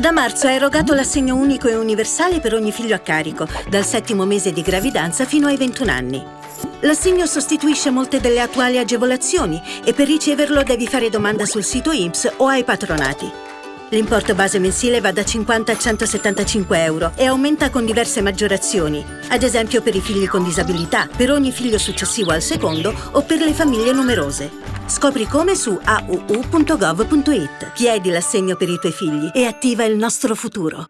Da marzo è erogato l'assegno unico e universale per ogni figlio a carico, dal settimo mese di gravidanza fino ai 21 anni. L'assegno sostituisce molte delle attuali agevolazioni e per riceverlo devi fare domanda sul sito INPS o ai patronati. L'importo base mensile va da 50 a 175 euro e aumenta con diverse maggiorazioni, ad esempio per i figli con disabilità, per ogni figlio successivo al secondo o per le famiglie numerose. Scopri come su auu.gov.it. Chiedi l'assegno per i tuoi figli e attiva il nostro futuro.